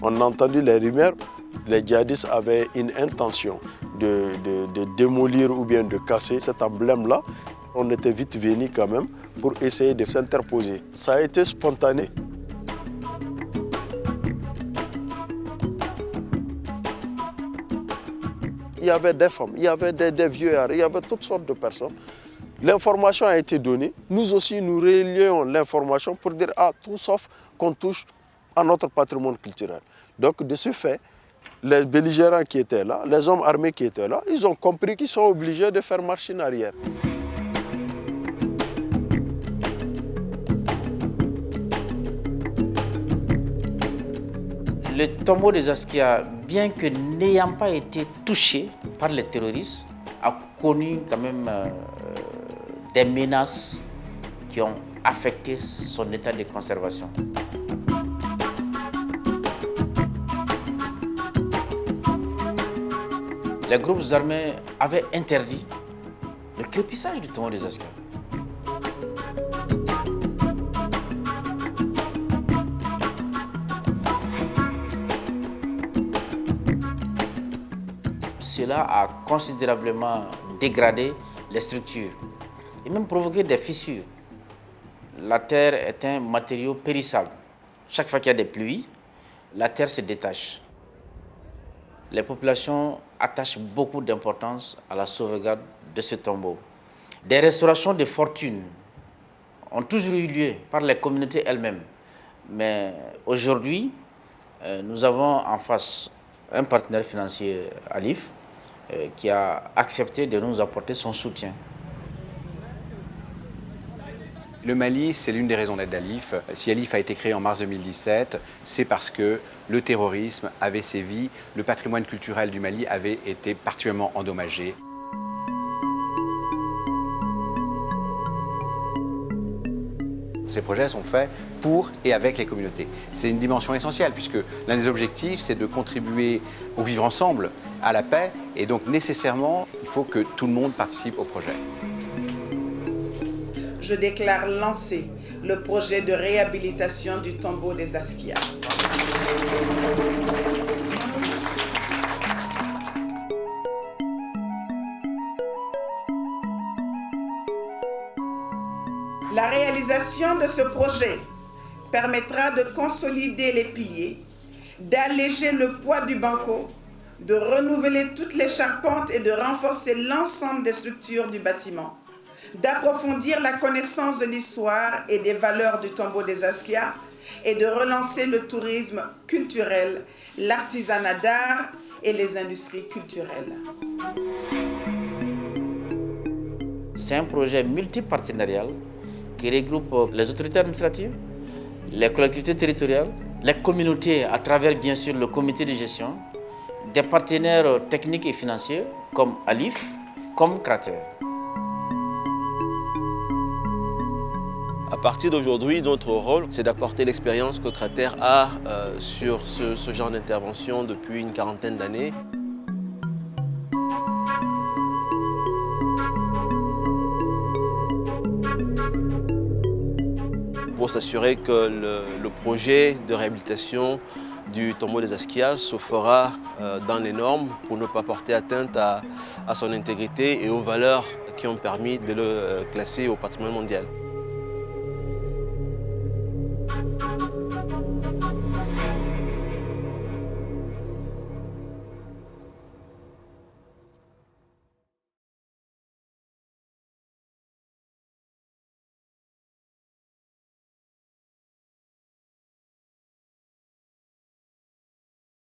On a entendu les rumeurs, les djihadistes avaient une intention de, de démolir ou bien de casser cet emblème-là. On était vite venus quand même pour essayer de s'interposer. Ça a été spontané. Il y avait des femmes, il y avait des, des vieux, il y avait toutes sortes de personnes. L'information a été donnée. Nous aussi, nous relions l'information pour dire ah, tout sauf qu'on touche à notre patrimoine culturel. Donc, de ce fait, les belligérants qui étaient là, les hommes armés qui étaient là, ils ont compris qu'ils sont obligés de faire machine arrière. Le tombeau des Askia, bien que n'ayant pas été touché par les terroristes, a connu quand même euh, des menaces qui ont affecté son état de conservation. Les groupes armés avaient interdit le crépissage du tombeau des Askia. Cela a considérablement dégradé les structures et même provoqué des fissures. La terre est un matériau périssable. Chaque fois qu'il y a des pluies, la terre se détache. Les populations attachent beaucoup d'importance à la sauvegarde de ce tombeau. Des restaurations de fortune ont toujours eu lieu par les communautés elles-mêmes. Mais aujourd'hui, euh, nous avons en face un partenaire financier, Alif, euh, qui a accepté de nous apporter son soutien. Le Mali, c'est l'une des raisons d'être d'Alif. Si Alif a été créé en mars 2017, c'est parce que le terrorisme avait sévi, le patrimoine culturel du Mali avait été particulièrement endommagé. Ces projets sont faits pour et avec les communautés. C'est une dimension essentielle puisque l'un des objectifs, c'est de contribuer au vivre ensemble, à la paix, et donc nécessairement, il faut que tout le monde participe au projet. Je déclare lancé le projet de réhabilitation du tombeau des Askia. La réalisation de ce projet permettra de consolider les piliers, d'alléger le poids du banco, de renouveler toutes les charpentes et de renforcer l'ensemble des structures du bâtiment, d'approfondir la connaissance de l'histoire et des valeurs du tombeau des Askia et de relancer le tourisme culturel, l'artisanat d'art et les industries culturelles. C'est un projet multipartenarial qui regroupe les autorités administratives, les collectivités territoriales, les communautés à travers bien sûr le comité de gestion, des partenaires techniques et financiers comme Alif, comme Crater. Partir d'aujourd'hui, notre rôle, c'est d'apporter l'expérience que Crater a euh, sur ce, genre d'intervention depuis une quarantaine d'années. pour s'assurer que le, projet de réhabilitation du tombeau des Asquias se fera euh, dans les normes pour ne pas porter atteinte à, à son intégrité et aux valeurs qui ont permis de le euh, classer au patrimoine mondial.